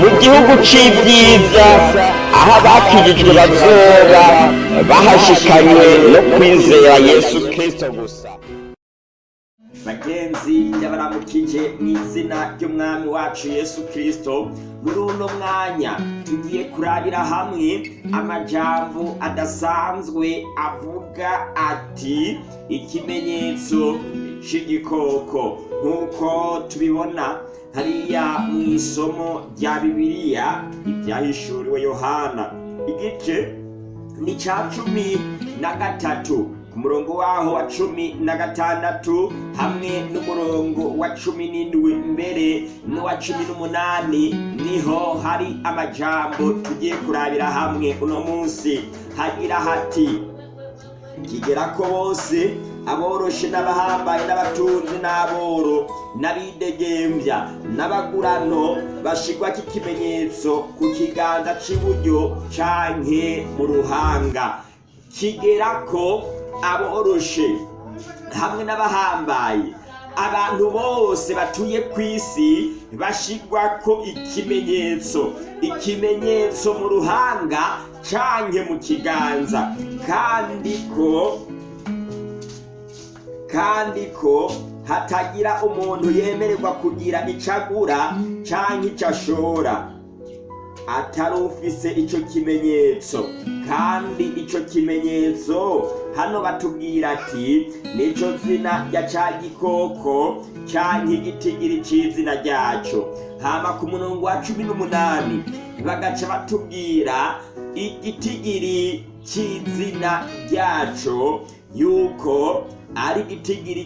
mu gihugu c'ibyiza aho abakijijwe bazoba bahashikanywe no kwizera yesu kristo gusa. Bagenzi yabaramukije mu izina ry'umwami wacu yesu kirisito muri uno mwanya tugiye kurabira hamwe amajambo adasanzwe avuga ati ikimenyetso c'igikoko. Nk'uko tubibona hariya mu isomo rya bibiliya ibyahishuriwe yohana. Igice ni ca cumi na gatatu. Ku murongo waho wa cumi na gatandatu hamwe n'umurongo wa cumi n'indwi mbere n'uwa cumi n'umunani ni ho hari amajambo tugiye kurabira hamwe uno munsi. Hagira hati kigera ko bose aboroshe n'abahambaye n'abatunzi n'aboro n'abidegembya n'abagurano bashigwa k'ikimenyetso ku kiganza c'iburyo canke mu ruhanga. Kigera ko aboroshe hamwe n'abahambaye abantu bose batuye ku isi bashigwa ko ikimenyetso. Ikimenyetso mu ruhanga canke mu kiganza. Kandi ko kandi ko hatagira umuntu yemererwa kugira ico agura canke ico ashora atari ufise ico kimenyetso. Kandi ico kimenyetso hano batubwira ati nico zina rya ca gikoko canke igitigiri c'izina ryaco. Hama ku murongo wa cumi n'umunani bagaca batubwira igitigiri c'izina ryaco yuko ari igitigiri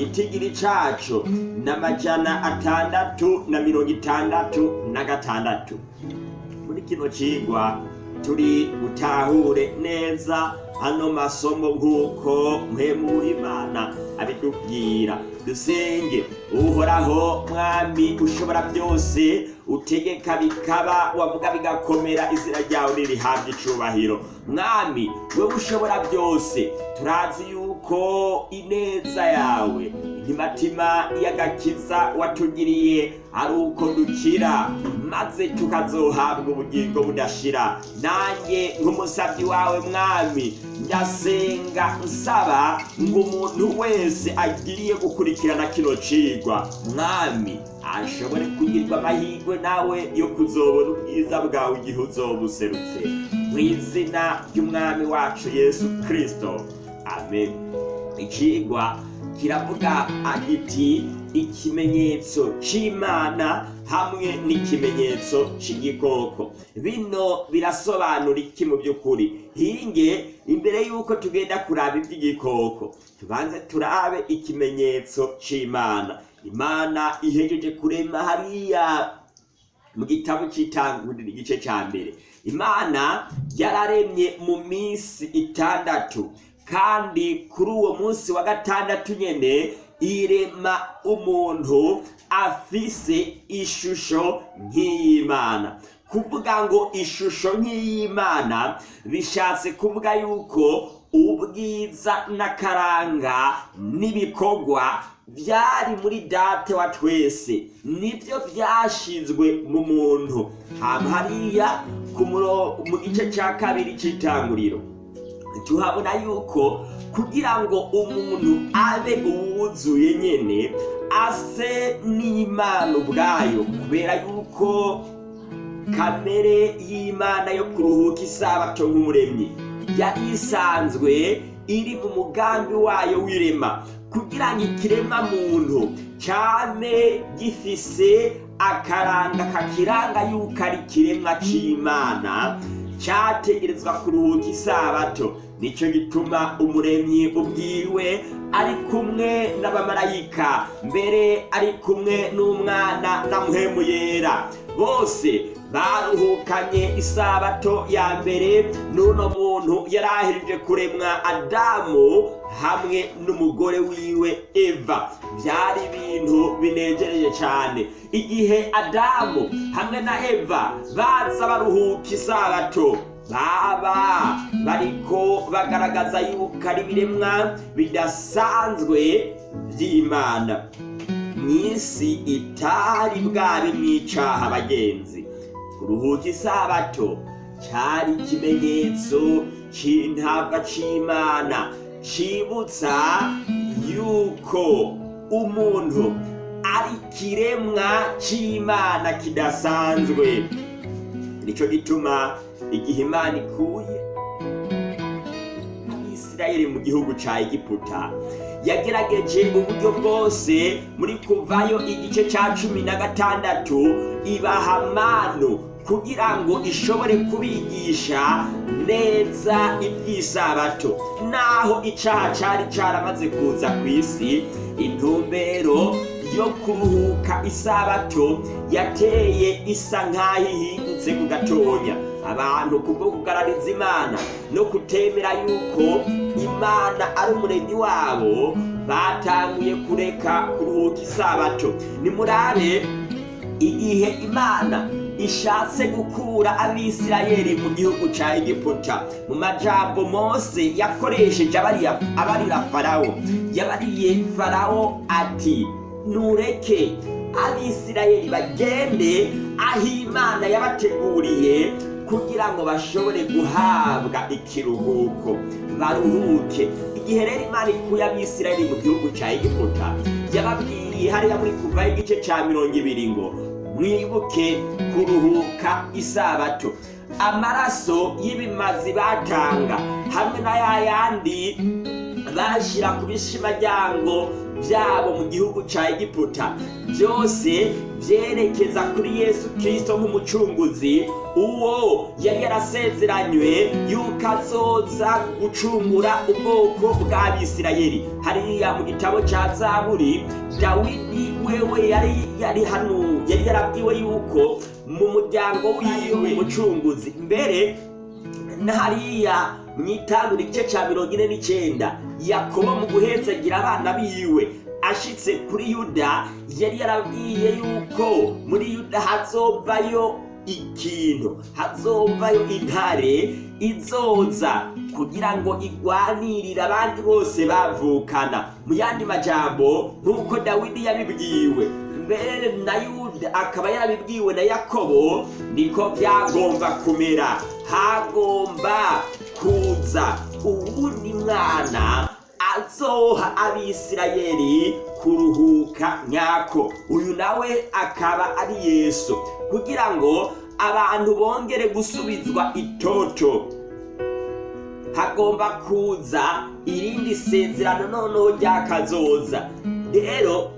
c'umuntu igitigiri caco n'amajana atandatu na mirongo itandatu na gatandatu. Muri kino cigwa turi butahure neza ano masomo nk'uko mpemu w'imana abitubwira dusenge uhoraho mwami ushobora byose utegeka bikaba wavuga bigakomera izina ryawe ririhabwa icubahiro. Mwami wewe ushobora byose. Turazi yuko ineza yawe imitima y'agakiza watugiriye ari uko dukira. Maze tukazohabwa ubugingo budashira. Nanjye nk'umusabyi wawe mwami ndasenga nsaba ngo umuntu wese agiriye gukurikirana kino cigwa mwami ashobore kugirwa amahirwe nawe yo kuzobona ubwiza bwawe igihe uzoba userutse mu izina ry'umwami wacu yesu kirisito amen. Icigwa kiravuga agiti ikimenyetso c'imana hamwe n'ikimenyetso c'igikoko. Bino birasobanura iki mu by'ukuri. Hinge imbere y'uko tugenda kuraba iby'igikoko tubanze turabe ikimenyetso c'imana. Imana ihejeje kurema hariya mu gitabo cy'itanguriro igice cya mbere. Imana yararemye mu minsi itandatu. Kandi kuri uwo munsi wa gatandatu nyene irema umuntu afise ishusho nk'iy'imana. Kuvuga ngo ishusho nk'iy'imana bishatse kuvuga yuko ubwiza n'akaranga n'ibikorwa byari muri date wa twese ni byo byashizwe mu muntu. Hariya mu gice cya kabiri cy'itanguriro tuhabona yuko kugira ngo umuntu abe uwuzuye nyene ase n'imana ubwayo. Kubera yuko kamere y'imana yo kuruhuka isabato nk'umuremyi yari isanzwe iri mu mugambi wayo w'irema. Kugira ngo ikirema muntu cyane gifise akaranga kakiranga yuko ari ikiremwa c'imana cyategerezwa kuruhuka isabato. Nicyo gituma umuremyi ubwiwe ari kumwe n'abamarayika. Mbere ari kumwe n'umwana na muhemu yera. Bose baruhukanye isabato ya mbere n'uno muntu yari kuremwa adamu hamwe n'umugore wiwe eva. Byari ibintu binejereje cyane. Igihe adamu hamwe na eva baza baruhuka isabato baba bariko bagaragaza yuko ari ibiremwa bidasanzwe by'imana. Mu isi itari bwabe mwicaha abagenzi kuruhuka isabato cyari ikimenyetso c'intabwa c'imana cibutsa yuko umuntu ari kiremwa c'imana kidasanzwe. Nico gituma igihe imana ikuye abisirayeli mu gihugu ca egiputa yagerageje uburyo bwose muri kuvayo igice ca cumi na gatandatu ibaha manu kugira ngo ishobore kubigisha neza iby'isabato. Naho icaha cari caramaze kuza ku isi intumbero yo kuruhuka isabato yateye isa nk'aho ihindutse ku gatonya. Abantu kubwo kugarariza imana no kutemera yuko imana ari umuremyi wabo batanguye kureka kuruhuka isabato. Nimurabe igihe imana ishatse gukura abisirayeli mu gihugu ca egiputa. Mu majambo mose yakoresheje abarira farawo yabariye farawo ati nureke abisirayeli bagende aho imana yabateguriye kugira ngo bashobore guhabwa ikiruhuko. Baruhuke. Igihe rero imana ikuye abisirayeli mu gihugu ca egiputa yababwiye hariya muri kuvaho igice ca mirongo ibiri ngo mwibuke kuruhuka isabato. Amaraso y'ibimazi batanga hamwe na ya yandi bashyira ku bishimaryango byabo mu gihugu ca egiputa. Byose byerekeza kuri yesu kirisito nk'umucunguzi. Uwo yari yarasezeranywe yuko azoza gucungura ubwoko bw'abisirayeli hariya mu gitabo ca zaburi dawidi wewe yari yari hano yari yarabwiwe yuko mu muryango wiwe umucunguzi mbere na hariya mu itangura igice cya mirongo ine n'icyenda yakobo mu guhetsagira abana biwe ashitse kuri yuda yari yarabwiye yuko muri yuda hazovayo ikintu hazovayo intare izoza kugira ngo igwanirire abandi bose bavukana. Mu yandi majambo nk'uko dawidi yabibwiwe mbere na yuda akaba yarabibwiwe na yakobo niko byagomba kumera. Hagomba kuza uwundi mwana azoha abisirayeli kuruhuka nyako. Uyu nawe akaba ari yesu. Kugira ngo abantu bongere gusubizwa itoto hagomba kuza irindi sezerano noneho ryakazoza rero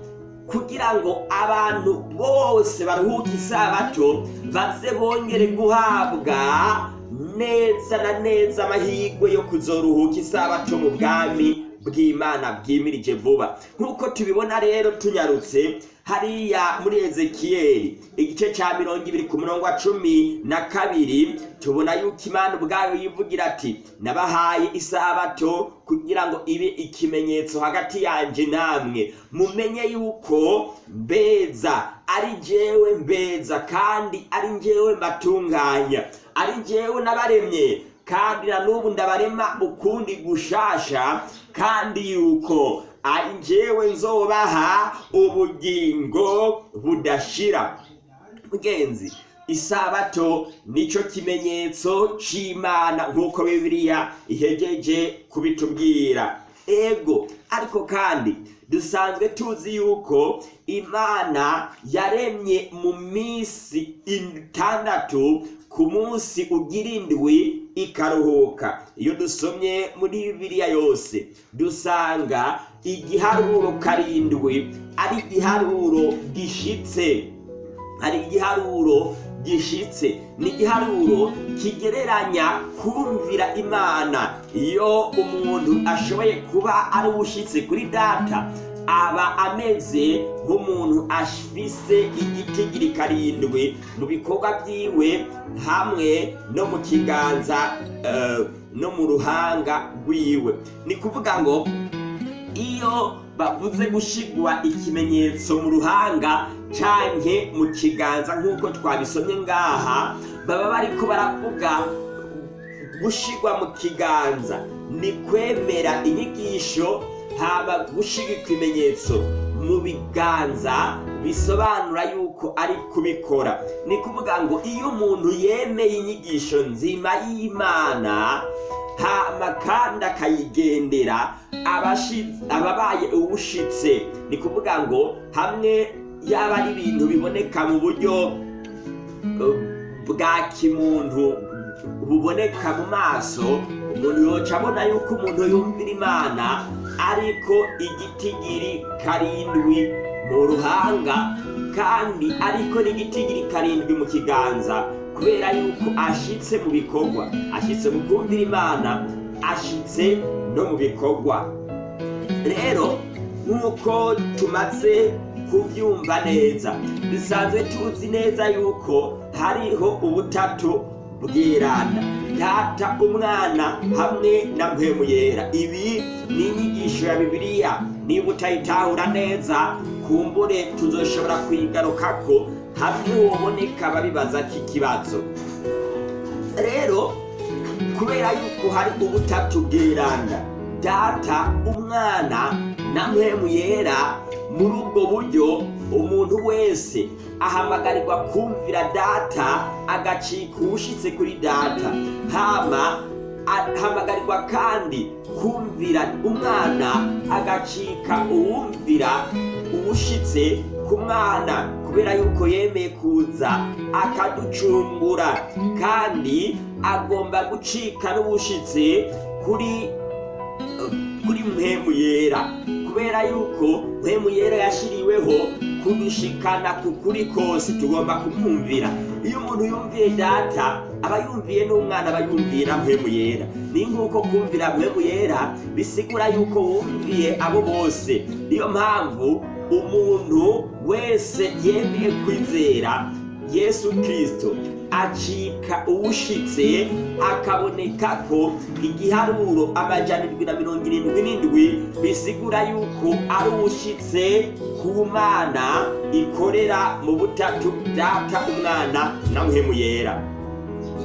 kugira ngo abantu bose baruhuke isabato baze bongere guhabwa neza na neza amahirwe yo kuzoruhuka isabato mu bwami bw'imana bwimirije vuba. Nk'uko tubibona rero tunyarutse hariya muri ezekiyeli igice cya mirongo ibiri ku murongo wa cumi na kabiri tubona yuko imana ubwayo yivugira ati nabahaye isabato kugira ngo ibe ikimenyetso hagati yanjye namwe. Mumenye yuko mbeza ari jyewe mbeza kandi ari njyewe mbatunganya. Ari njyewe nabaremye kandi na n'ubu ndabarema ukundi gushasha kandi yuko ari njyewe nzobaha ubugingo budashira. Mugenzi isabato nico kimenyetso c'imana nk'uko bibiliya ihegeje kubitubwira. Ego ariko kandi dusanzwe tuzi yuko imana yaremye mu minsi itandatu ku munsi ugira indwi ikaruhuka. Iyo dusomye muri bibiliya yose dusanga igiharuro karindwi ari igiharuro gishitse. Hari igiharuro gishitse. Ni igiharuro kigereranya kumvira imana. Iyo umuntu ashoboye kuba ari uwushyitse kuri data aba ameze nk'umuntu afise igitigiri karindwi mu bikorwa byiwe hamwe no mu kiganza eh, no mu ruhanga rwiwe. Ni kuvuga ngo iyo bavuze gushigwa ikimenyetso mu ruhanga canke mu kiganza nk'uko twabisomye ngaha baba bariko baravuga gushigwa mu kiganza. Ni kwemera inyigisho haba gushiga ikimenyetso. Mu biganza bisobanura yuko ari kubikora. Ni kuvuga ngo iyo umuntu yemeye inyigisho nzima y'imana hama kandi akayigendera ababaye uwushitse. Ni kuvuga ngo hamwe yaba ari ibintu biboneka mu buryo bwa kimuntu buboneka mu maso umuntu yoca abona yuko umuntu yumvira imana ariko igitigiri karindwi mu ruhanga kandi ariko n'igitigiri karindwi mu kiganza kubera yuko ashitse mu bikorwa. Ashitse mu kumvira imana ashitse no mu bikorwa. Rero nk'uko tumaze kubyumva neza dusanzwe tuzi neza yuko hariho ubutatu bwiranda data umwana hamwe na yera ibi ni inyigisho ya bibiliya. Niba utayitahura neza kumbure tuzoshobora kuyigarukako hamwe woboneka babibaza k'ikibazo rero kubera yuko hari ubutatu bwiranda data umwana na yera muri ubwo buryo umuntu wese ahamagarirwa kumvira data agacika uwushitse kuri data. Hama ahamagarirwa kandi kumvira umwana agacika uwumvira uwushitse ku mwana kubera yuko yemeye kuza akaducungura kandi agomba gucika n'ubushitse kuri kuri mpemu yera kubera yuko mpemu yera yashiriweho kudushikana ku kuri kose tugomba kumwumvira. Iyo umuntu yumviye data aba yumviye n'umwana aba yumviye na mpemu yera. Ni nk'uko kumvira mpemu yera bisigura yuko wumviye abo bose. Niyo mpamvu umuntu wese yemeye kwizera yesu kirisito acika uwushitse akaboneka ko igiharuro amajana indwi na mirongo irindwi n'indwi bisigura yuko ari uwushitse ku mana ikorera mu butatu data umwana na muhemu yera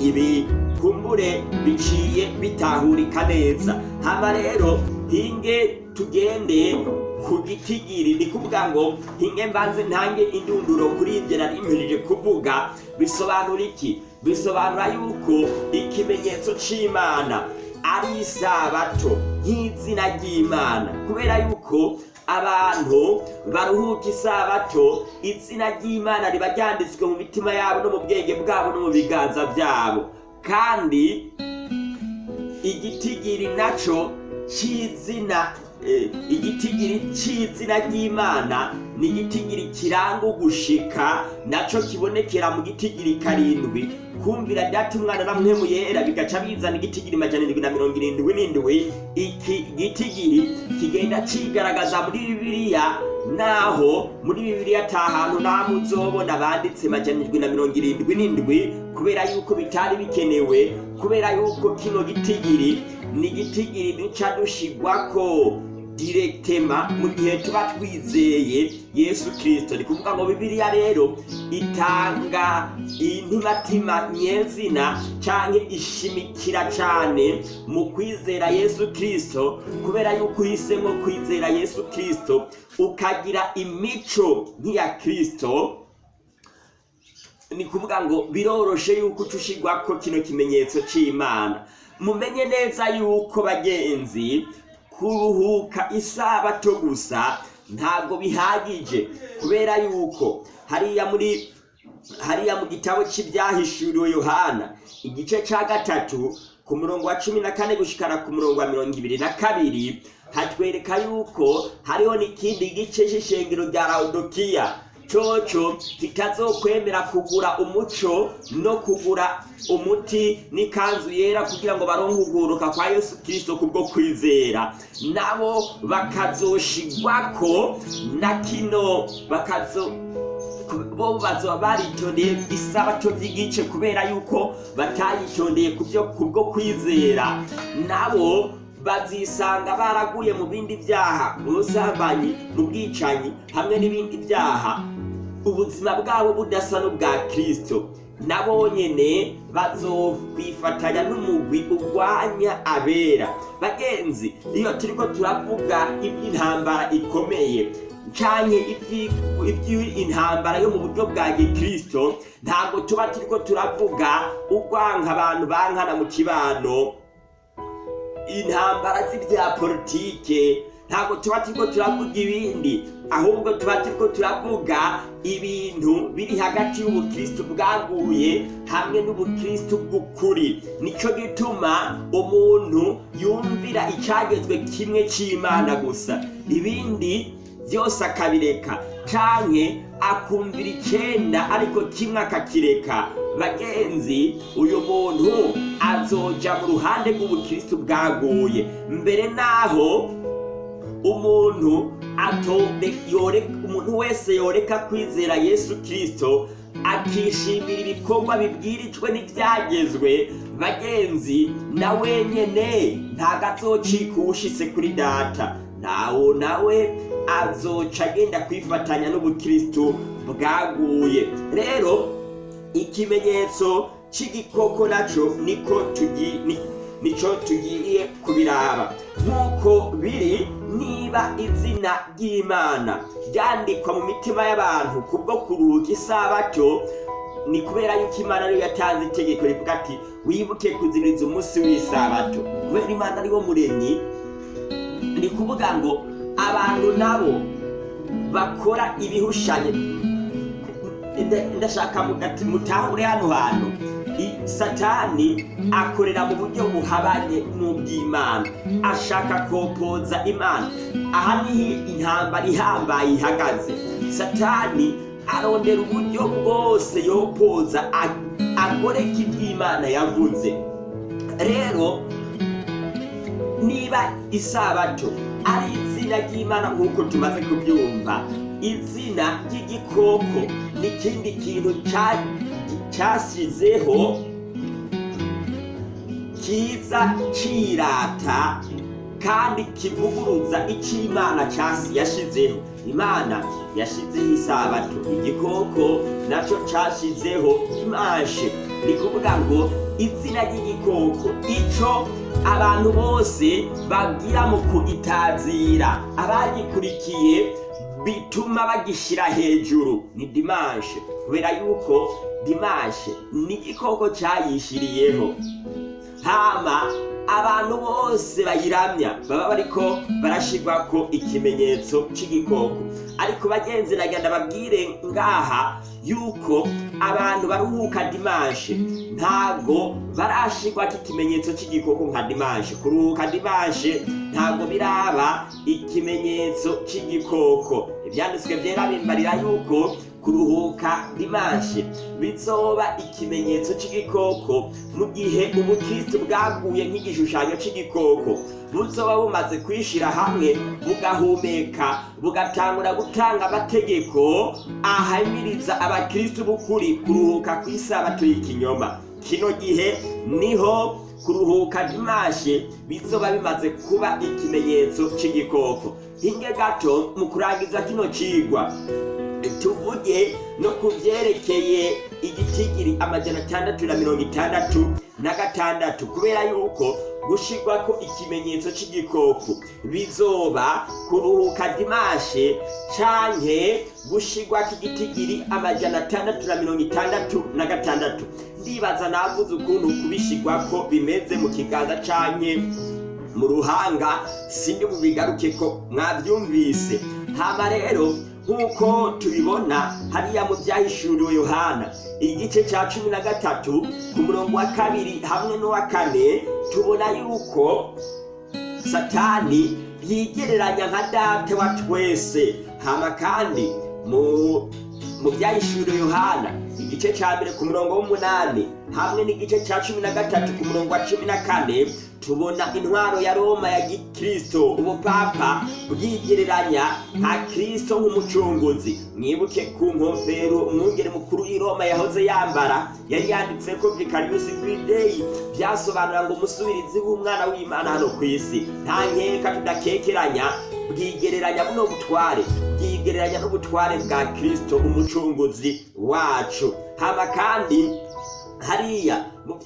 ibi kumbure biciye bitahurika neza. Hama rero hinge tugende ku gitigiri ni kuvuga ngo hinge mbanze ntange indunduro kuri ibyo nari mpejeje kuvuga. Bisobanura iki? Bisobanura yuko ikimenyetso c'imana ari isabato nk'izina ry'imana. Kubera yuko abantu baruhuka isabato izina ry'imana riba ryanditswe mu mitima yabo no mu bwenge bwabo no mu biganza byabo. Kandi igitigiri naco c'izina igitigiri c'izina ry'imana ni igitigiri kiranga ugushika naco kibonekera mu gitigiri karindwi. Kumvira data umwana yera bigaca bizana igitigiri majana indwi na mirongo irindwi n'indwi. Iki gitigiri kigenda cigaragaza muri bibiliya naho muri bibiliya ata hantu namwe uzobona banditse majana indwi na mirongo irindwi n'indwi kubera yuko bitari bikenewe kubera yuko kino gitigiri ni igitigiri duca dushigwako. Direktema mu gihe tuba twizeye yesu kirisito ni kuvuga ngo bibiliya rero itanga intimatima nyezina canke ishimikira cane mu kwizera yesu kirisito kubera yuko uhisemo kwizera yesu kirisito ukagira imico nk'iya kirisito ni kuvuga ngo biroroshe yuko ucushigwako kino kimenyetso c'imana. Mumenye neza yuko bagenzi kuruhuka isabato gusa. Ntabwo bihagije. Kubera yuko hariya muri hariya mu gitabo cy'ibyahishuriwe yohana igice cya gatatu ku murongo wa cumi na kane gushikana ku murongo wa mirongo ibiri na kabiri hatwereka yuko hariho n'ikindi gice cy'ishengero rya laudokiya coco kitazokwemera kugura umuco no kugura umuti n'ikanzu yera kugira ngo baronke uguruka kwa yesu kirisito kubwo kwizera. Nabo bakazoshigwako na kino bakazo bo bazoba baritondeye isabato by'igice kubera yuko batayitondeye kubwo kwizera. Nabo bazisanga baraguye mu bindi byaha mu busambanyi mu bwicanyi hamwe n'ibindi byaha ubuzima bwabo budasa n'ubwa kirisito nabo nyene bazokwifatanya n'umugwi urwanya abera. Bagenzi iyo turiko turavuga iby'intambara ikomeye canke iby'intambara yo mu buryo bwa gikristo ntabwo tuba turiko turavuga urwanka abantu bankana mu kibano. Intambara z'ibya politike ntabwo tuba turiko turavuga ibindi. Ahubwo tuba turiko turavuga ibintu biri hagati y'ubukristo bwaguye hamwe n'ubukristo bw'ukuri. Nico gituma umuntu yumvira icagezwe kimwe c'imana gusa. Ibindi byose akabireka. Canke akumvira icenda ariko kimwe akakireka. Bagenzi uyu muntu azoja mu ruhande rw'ubukristo bwaguye. Mbere naho umuntu umuntu wese yoreka kwizera yesu kirisito akishimira ibikorwa bibwirijwe n'ibyagezwe bagenzi na wenyene ntago azocika uwushitse kuri data. Nawo nawe azoca agenda kwifatanya n'ubukristo bwaguye. Rero ikimenyetso c'igikoko naco niko tugi ni- nico tugiye kubiraba. Nk'uko biri niba izina ry'imana ryandikwa mu mitima y'abantu kubwo kuruhuka isabato ni kubera yuko imana ariyo yatanze itegeko rivuga ati wibuke kuziririza umunsi w'isabato. Kubera imana ari wo muremyi ni kuvuga ngo abantu nabo bakora ibihushanye Nda- ndashaka mutahure hano hantu. Satani akorera mu buryo buhabanye n'ubw'imana ashaka kopoza imana. Aha ni ho intambara ihambaye ihagaze. Satani arondera uburyo bwose yopoza ag- agoreka iby'imana yavuze. Rero niba isabato ari izina ry'imana nk'uko tumaze kubyumva izina ry'igikoko n'ikindi kintu cyasizeho kiza cirata kandi kivuguruza icyo imana cyasi yashizeho. Imana yashizeho isabato igikoko na cyo cyashizeho imashe. Ni kuvuga ngo izina ry'igikoko. Ico abantu bose bagira mu kugitazira abagikurikiye bituma bagishyira hejuru. Ni dimashe kubera yuko dimashe ni igikoko cyayishyiriyeho. Hama abantu bose bayiramya baba bariko barashirwako ikimenyetso c'igikoko. Ariko bagenzi nagenda babwire ngaha yuko abantu baruhuka dimashe ntabwo barashirwako ikimenyetso c'igikoko nka dimashe kuruhuka dimashe ntabwo biraba ikimenyetso c'igikoko. Ivyanditswe vyera bimbarira yuko kuruhuka dimashe bizoba ikimenyetso c'igikoko. Mu gihe ubukristo bwaguye nk'igishushanyo c'igikoko buzoba bumaze kwishira hamwe bugahumeka bugatangura gutanga amategeko ahamiriza abakristo b'ukuri kuruhuka kw'isabato y'ikinyoma. Kino gihe ni ho kuruhuka dimashe bizoba bimaze kuba ikimenyetso c'igikoko. Hinge gato mu kurangiza kino cigwa tuvuge no ku byerekeye igitigiri amajana atandatu na mirongo itandatu na gatandatu kubera yuko gushirwako ikimenyetso c'igikoko bizoba kuruhuka dimashe canke gushirwako igitigiri amajana atandatu na mirongo itandatu na gatandatu. Ndibaza navuze ukuntu kubishirwako bimeze mu kiganza canke mu ruhanga sindi bubigaruke ko mwabyumvise. Hama rero nk'uko tubibona hariya mu byahishuriwe yohana igice cya cumi na gatatu ku murongo wa kabiri hamwe n'uwa kane tubona yuko satani yigereranya nka data wa twese. Hama kandi mu mu byahishuriwe yohana igice cya mbere ku murongo w'umunani hamwe n'igice cya cumi na gatatu ku murongo wa cumi na kane tubona intwaro ya roma ya gikristo ubupapa bwigereranya nka kristo nk'umucunguzi. Mwibuke ku nkofero umwungere mukuru w'i roma yahoze yambara yari yanditse ko vicarius green byasobanura ngo umusubirizi w'umwana w'imana hano ku isi. Nta nkeka tudakekeranya bwigereranya buno butware. Bwigereranya n'ubutware bwa kristo umucunguzi wacu. Hama kandi hariya mu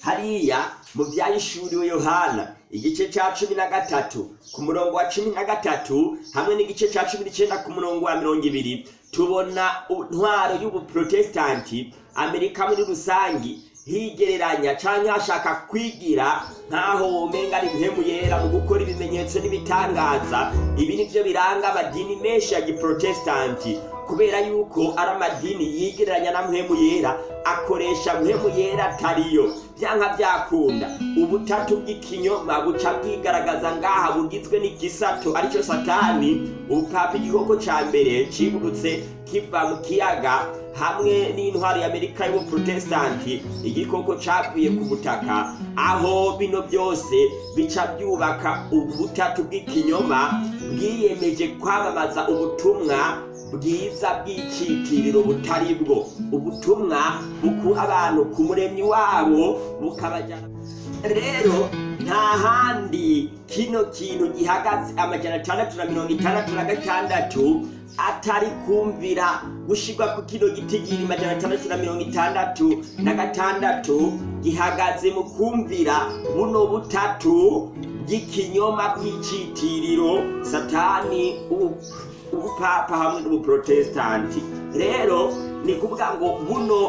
hariya mu byahishuriwe yohana. Igice cya cumi na gatatu ku murongo wa cumi na gatatu hamwe n'igice cya cumi n'icyenda ku murongo wa mirongo ibiri tubona intwaro y'ubuprotesitanti amerika muri rusange higereranya cyangwa hashaka kwigira nk'aho womenga ari impemu yera mu gukora ibimenyetso n'ibitangaza. Ibi ni byo biranga amadini menshi ya giprotesitanti kubera yuko ari amadini yigereranya na mpemu yera akoresha mpemu yera atariyo. Byanka byakunda. Ubutatu bw'ikinyoma buca bwigaragaza ngaha bugizwe n'igisato ari cyo satani ubupapa igikoko ca mbere cibutse kiva mu kiyaga hamwe n'intwari y'amerika y'ubuprotesitanti igikoko cavuye ku butaka. Aho bino byose bica byubaka ubutatu bw'ikinyoma bwiyemeje kwamamaza ubutumwa bwiza bw'icyitiriro butari bwo. Ubutumwa bukura abantu ku muremyi wabo bukabajyana rero nta handi kino kintu gihagaze amajana atandatu na mirongo itandatu na gatandatu atari kumvira gushirwa ku kino giti giri majana atandatu na mirongo itandatu na gatandatu gihagaze mu kumvira buno butatu bw'ikinyoma bw'icyitiriro satani ubu. Ubupapa hamwe n'ubuprotesitanti rero ni kuvuga ngo buno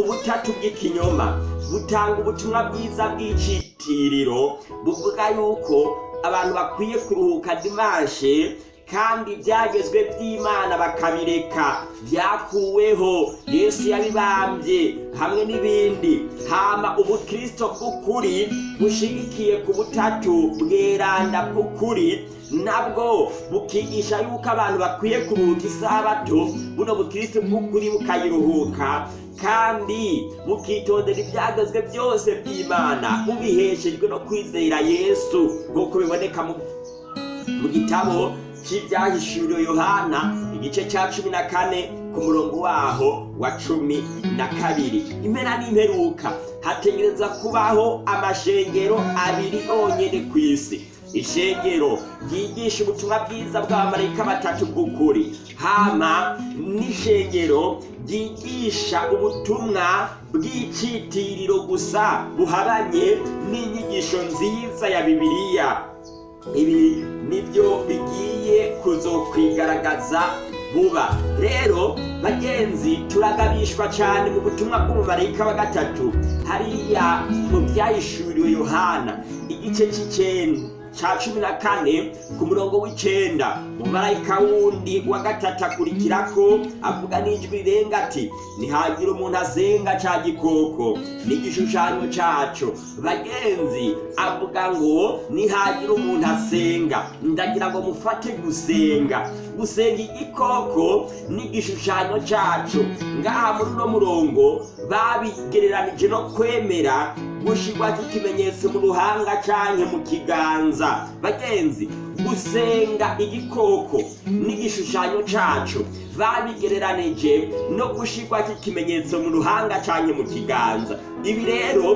ubutatu bw'ikinyoma butanga ubutumwa bwiza bw'icyitiriro buvuga yuko abantu bakwiye kuruhuka dimanshe kandi ibyagezwe by'imana bakabireka. Byakuweho yesu yabibambye hamwe n'ibindi. Hama ubukristo bw'ukuri bushigikiye ku butatu bweranda bw'ukuri nabwo bukigisha yuko abantu bakwiye kuruhuka isabato. Buno bukristo bw'ukuri bukayiruhuka kandi bukitondera ibyagezwe byose by'imana. Bubiheshejwe no kwizera yesu. Nk'uko biboneka mu gitabo cy'ibyahishuriwe yohana igice cya cumi na kane ku murongo waho wa cumi na kabiri. Impera n'imperuka. Hategereza kubaho amashengero abiri yonyine ku isi. Ishengero ryigisha ubutumwa bwiza bw'abamarayika batatu bw'ukuri. Hama n'ishengero ryigisha ubutumwa bw'icyitiriro gusa buhabanye n'inyigisho nziza ya bibiliya. Ibi ni byo bigiye kuzokwigaragaza vuba. Rero bagenzi turagabishwa cyane mu butumwa bw'umumarayika wa gatatu. Hariya mu byahishuriwe yohana. Igice cy'icyenda cya cumi na kane ku murongo w'icyenda umumarayika wundi wa gatatu akurikirako avuga n'ijwi rirenga ati nihagira umuntu asenga cya gikoko. N'igishushanyo cyaco bagenzi avuga ngo nihagira umuntu asenga ndagira ngo mufate gusenga. Gusenga igikoko n'igishushanyo cyaco ngaha muri uno murongo babigereranije no kwemera gushirwa k'ikimenyetso mu ruhanga canke mu kiganza. Bagenzi gusenga igikoko n'igishushanyo caco babigereranije no gushirwa k'ikimenyetso mu ruhanga canke mu kiganza. Ibi rero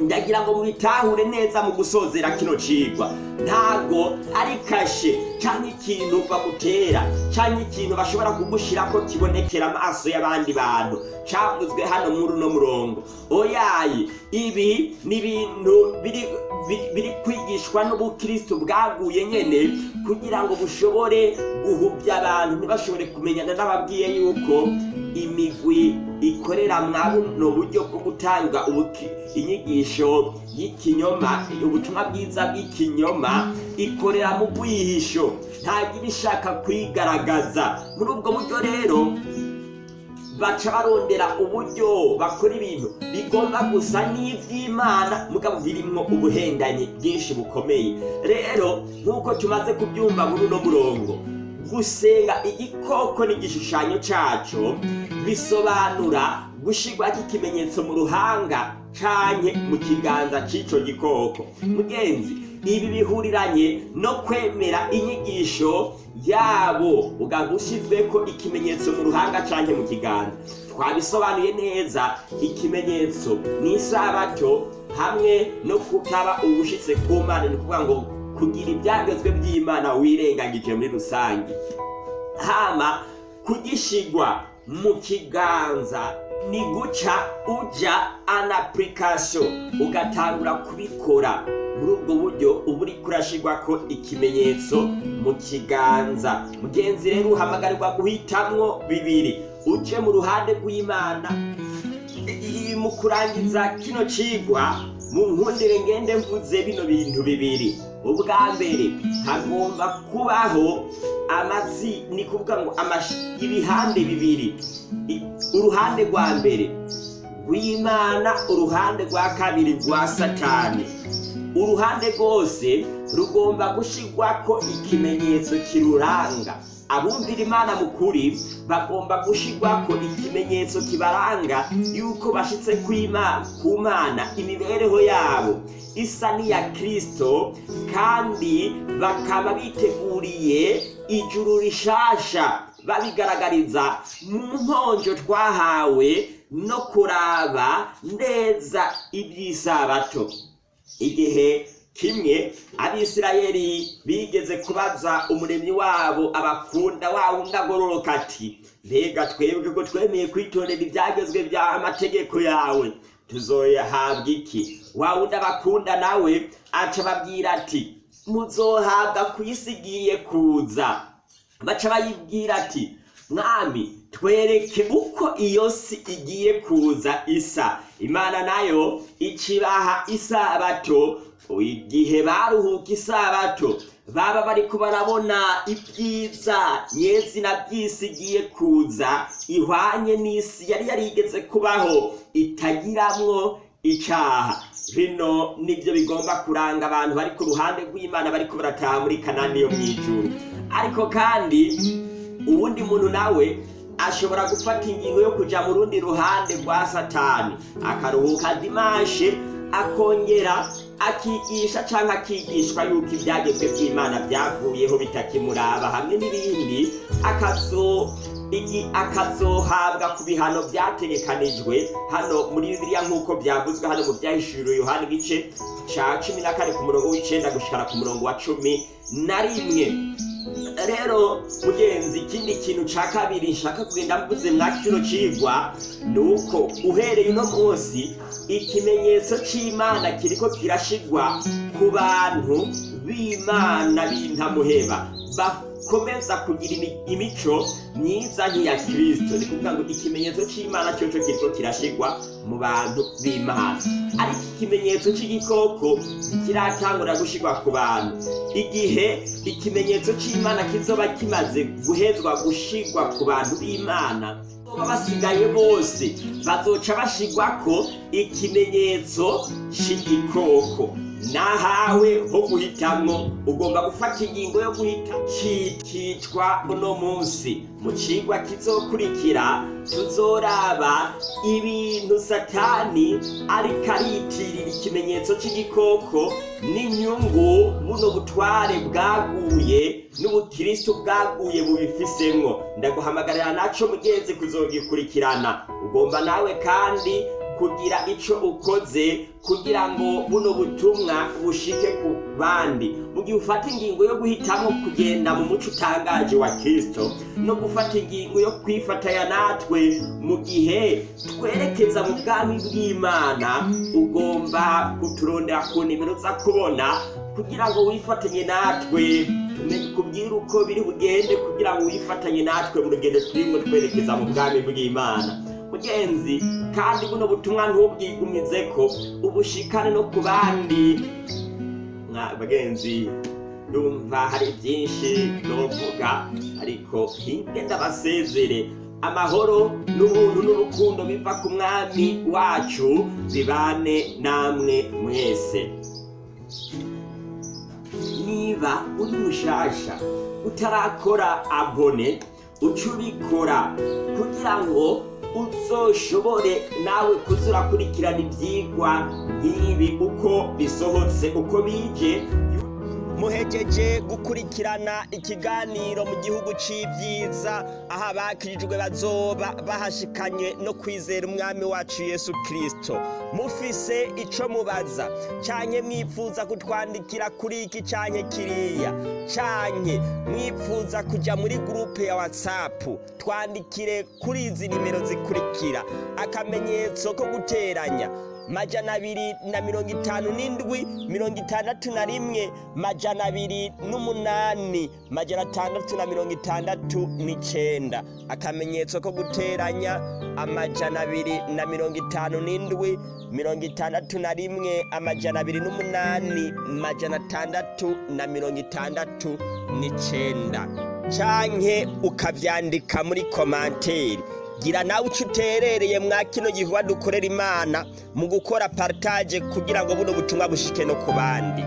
ndagira ngo mubitahure neza mu gusozera kino cigwa. Ntago ari kashe canke ikintu bamutera canke ikintu bashobora kugushirako kibonekera amaso y'abandi bantu. Cavuzwe hano muri uno murongo. Oyayi ibi ni ibintu biri biri- kwigishwa n'ubukristo bwaguye nyene kugira ngo bushobore guhuvya abantu ntibashobore kumenyana n'ababwiye yuko imigwi ikorera buno buryo bwo gutanga inyigisho y'ikinyoma ubutumwa bwiza bw'ikinyoma ikorera mu bwihisho. Ntagira ishaka kwigaragaza. Muri ubwo buryo rero baca barondera uburyo bakora ibintu bigomba gusa n'iby'imana. Mugabo birimwo ubuhendanyi bwinshi bukomeye. Rero nk'uko tumaze kubyumva muri uno murongo gusenga igikoko n'igishushanyo cyaco bisobanura gushirwa k'ikimenyetso mu ruhanga canke mu kiganza c'ico gikoko. Mugenzi ibi bihuriranye no kwemera inyigisho yabo uganga ushyizweko ikimenyetso mu ruhanga canke mu kiganza. Twabisobanuye neza ikimenyetso. Ni isabato hamwe no kutaba ubushitse ku mana. Ni ukuvuga ngo kugira ibyagezwe by'imana wirengagije muri rusange. Hama kugishigwa mu kiganza ni guca uja an application ugatangura kubikora. Muri ubwo buryo uba uri kurashirwa ko ikimenyetso mu kiganza. Mugenzi rero uhamagarirwa guhitamwo bibiri. Uje mu ruhande rw'imana. Mu kurangiza kino cigwa mu nkundire ngende mvuze bino bintu bibiri. Ubwa mbere hagomba kubaho amazi ni kuvuga ngo ibihande bibiri. Uruhande rwa mbere rw'imana uruhande rwa kabiri rwa satani. Uruhande rwose rugomba gushirwako ikimenyetso kiruranga. Abumvira imana mu kuri bagomba gushirwako ikimenyetso kibaranga yuko bashitse kw'Ima- ku mana imibereho yabo. Isa n'iya kristo kandi bakaba biteguriye ijuru rishasha. Babigaragariza mu nkonjo twahawe no kuraba neza iby'isabato. Igihe kimwe abisirayeli bigeze kubaza umuremyi wabo abakunda wa wundi agororoka ati mbega twebwe ko twemeye kwitondera ibyagezwe bya amategeko yawe? Tuzoyahabwa iki? Wa wundi abakunda nawe aca ababwira ati muzohabwa ku isi igiye kuza. Baca bayibwira ati mwami twereke uko iyo si igiye kuza isa. Imana na yo ikibaha isabato. Igihe baruhuka isabato baba bariko barabona ibyiza nyezina by'isi igiye kuza ihwanye n'isi yari yarigeze kubaho itagiramwo icaha. Bino ni byo bigomba kuranga abantu bari ku ruhande rw'imana bariko barataha muri kanani yo mw'ijuru ariko kandi uwundi muntu nawe ashobora gufata ingingo yo kuja mu rundi ruhande rwa satani. Akaruhuka dimashe akongera akigisha cyangwa akigishwa yuko ibyagezwe by'imana byavuyeho bitakimuraba hamwe n'ibindi akazo akazohabwa ku bihano byategekanijwe hano muri bibiliya nk'uko byavuzwe hano mu byahishuriwe yohani igice ca cumi na kane ku murongo w'icenda gushikana ku murongo wa cumi na rimwe. Rero mugenzi ikindi kintu ca kabiri nshaka kugenda mvuze mwa kino cigwa ni uko uhereye uno munsi ikimenyetso c'imana kiriko kirashigwa ku bantu b'imana b'intamuheba bakomeza kugira imi- imico myiza nk'iya kristo. Ni kuvuga ngo ikimenyetso c'imana coco kiriko kirashigwa mu bantu b'imana. Ariko ikimenyetso c'igikoko kiratangura gushigwa ku bantu. Igihe ikimenyetso c'imana kizoba kimaze guhezwa gushigwa ku bantu b'imana basigaye bose bazoca bashigwako ikimenyetso c'igikoko. Nahawe ho guhitamwo. Ugomba gufata ingingo yo guhita. Cikitwa uno munsi. Mu cigwa kizokurikira tuzoraba ibintu satani ariko aritirira ikimenyetso c'igikoko n'inyungu buno butware bwaguye n'ubukristo bwaguye bubifisemwo. Ndaguhamagarira naco mugenzi kuzogikurikirana ugomba nawe kandi kugira ico ukoze kugira ngo buno butumwa bushike ku bandi. Mu gihe ufata ingingo yo guhitamo kugenda mu muco utangaje wa kristo no gufata ingingo yo kwifatanya natwe mu gihe twerekeza mu bwami bw'imana ugomba kuturondera ku nimero za kubona kugira ngo wifatanye natwe. Kubwira uko biri bugende kugira ngo wifatanye natwe mu rugendo turimo twerekeza mu bwami bw'imana. Mugenzi kandi buno butumwa ntubwigumize ko ubushikane no ku bandi. Bagenzi ndumva hari byinshi novuga ariko hinge ndabasezere. Amahoro n'ubuntu n'urukundo biva ku mwami wacu bibane namwe mwese. Niba uri mushasha utarakora abone uca ubikora kugira ngo uzoshobore nawe kuza urakurikirana ibyigwa nk'ibi uko bisohotse uko bije. Muhejeje gukurikirana ikiganiro mu gihugu c'ivyiza aho abakirijwe bazoba bahashikanye no kwizera umwami wacu yesu kristo. Mufise ico mubaza canke mwifuza kutwandikira kuri iki canke kiriya? Canke mwifuza kuja muri gurupe ya whatsapp twandikire kuri izi nimero zikurikira. Akamenyetso ko guteranya majana abiri na mirongo itanu n'indwi mirongo itandatu na rimwe majana abiri n'umunani majana atandatu na mirongo itandatu n'icenda. Akamenyetso ko guteranya amajana abiri na mirongo itanu n'indwi mirongo itandatu na rimwe amajana abiri n'umunani majana atandatu na mirongo itandatu n'icenda. Canke ukavyandika muri komanteri gira nawe uco uterereye mwa kino gikorwa dukorera imana mu gukora partage kugira ngo buno butumwa bushike no ku bandi.